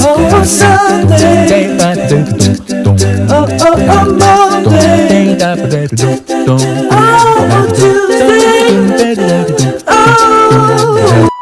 Oh, Sunday. Oh, oh, oh, Monday. Oh, Tuesday. Oh.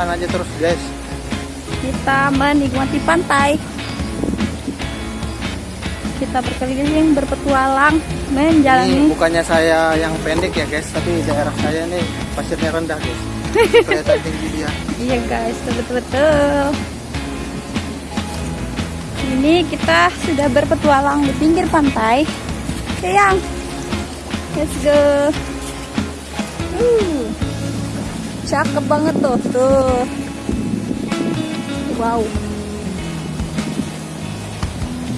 Jalan aja terus guys. Kita menikmati pantai. Kita berkeliling berpetualang Ini menjalani. bukannya saya yang pendek ya guys, tapi daerah saya ini pasirnya rendah guys. Kelihatan tinggi dia. Iya guys, betul-betul. Ini kita sudah berpetualang di pinggir pantai. Sayang, let's go. Uh, cakep banget tuh, tuh. Wow.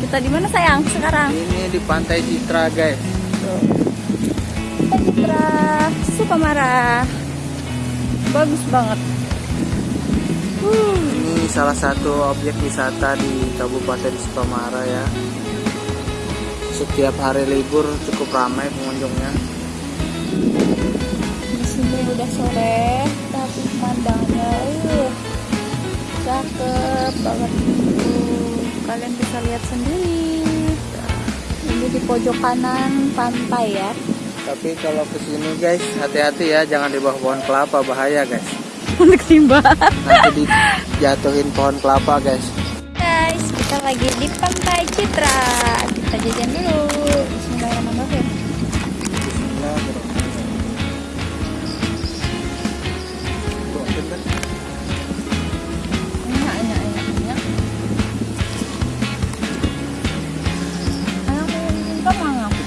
Kita di mana sayang sekarang? Ini di Pantai Citra guys. Citra Sukamara. Bagus banget. Uh, Ini salah satu objek wisata di Kabupaten Sukamara ya. Setiap hari libur cukup ramai pengunjungnya. Udah sore, tapi pemandangannya uh, cakep banget. Kalian bisa lihat sendiri. Ini di pojok kanan pantai ya. Tapi kalau ke sini guys, hati-hati ya, jangan di bawah pohon kelapa bahaya guys. Untuk. Nanti dijatuhin pohon kelapa guys. Guys, kita lagi di Pantai Citra. Kita jajan dulu.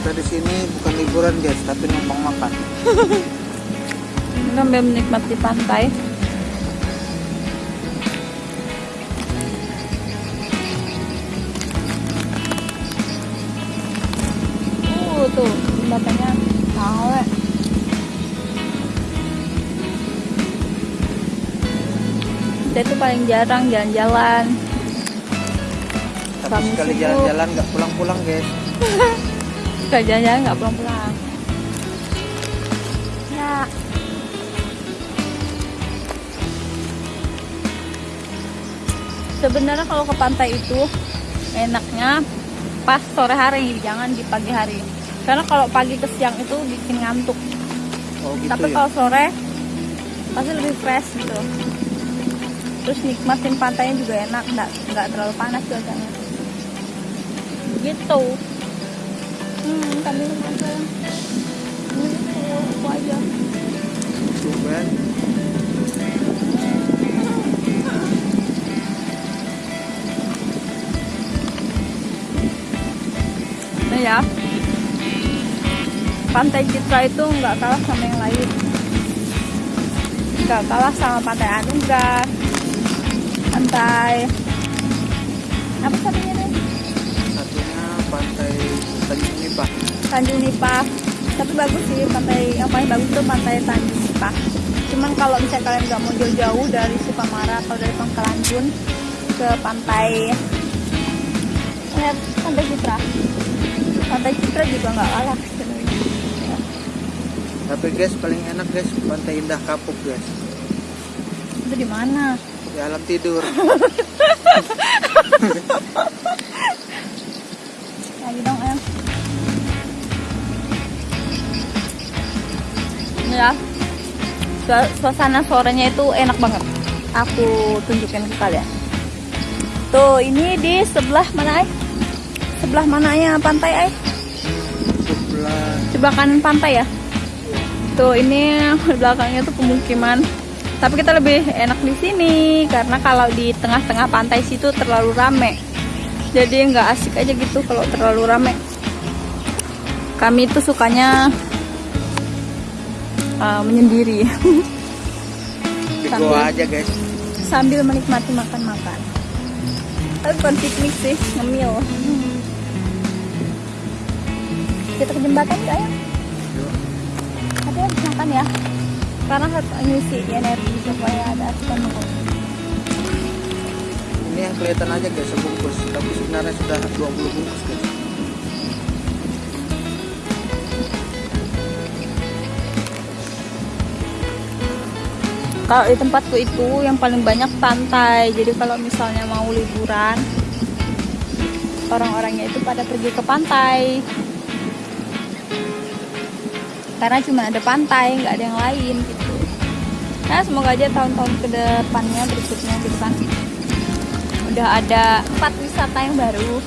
Kita di sini bukan liburan guys, tapi numpang makan. Sambil menikmati pantai. Uh, tuh jembatannya tahu. kita itu paling jarang jalan-jalan Tapi sekali jalan-jalan nggak pulang-pulang guys. Jalan-jalan nggak pulang-pulang ya. Sebenarnya kalau ke pantai itu enaknya pas sore hari jangan di pagi hari. Karena kalau pagi ke siang itu bikin ngantuk. Oh gitu tapi ya. kalau sore pasti lebih fresh gitu. Terus nikmatin pantainya juga enak nggak nggak terlalu panas cuacanya. Gitu hmm aja. Nah ya. Pantai Citra itu nggak kalah sama yang lain. Nggak kalah sama pantai Anugrah. Pantai apa satunya Nipah. Tanjung Nipah tapi bagus sih pantai yang paling bagus tuh pantai Tanjung Nipah cuman kalau misalnya kalian nggak mau jauh-jauh dari Sukamara atau dari Pangkalan Bun ke pantai lihat pantai Citra pantai Citra juga nggak kalah Tapi guys paling enak guys pantai Indah Kapuk guys. itu di mana Di alam tidur. Ya Su- suasana sorenya itu enak banget. Aku tunjukin ke kalian. Tuh ini di sebelah mana ay sebelah mananya pantai ay Sebelah sebelah kanan pantai ya? Tuh ini belakangnya tuh pemukiman. Tapi kita lebih enak di sini karena kalau di tengah-tengah pantai situ terlalu rame. Jadi nggak asik aja gitu kalau terlalu rame. Kami itu sukanya uh, menyendiri di Sambil- aja guys. sambil menikmati makan-makan tapi bukan piknik sih ngemil kita ke jembatan yuk ayo tapi harus makan ya karena harus ngisi energi supaya ada asupan. Ini yang kelihatan aja guys sebungkus, tapi sebenarnya sudah 20 bungkus guys. Kalau di tempatku itu yang paling banyak pantai. Jadi kalau misalnya mau liburan orang-orangnya itu pada pergi ke pantai. Karena cuma ada pantai nggak ada yang lain gitu. Nah semoga aja tahun-tahun ke depannya berikutnya gitu kan udah ada tempat wisata yang baru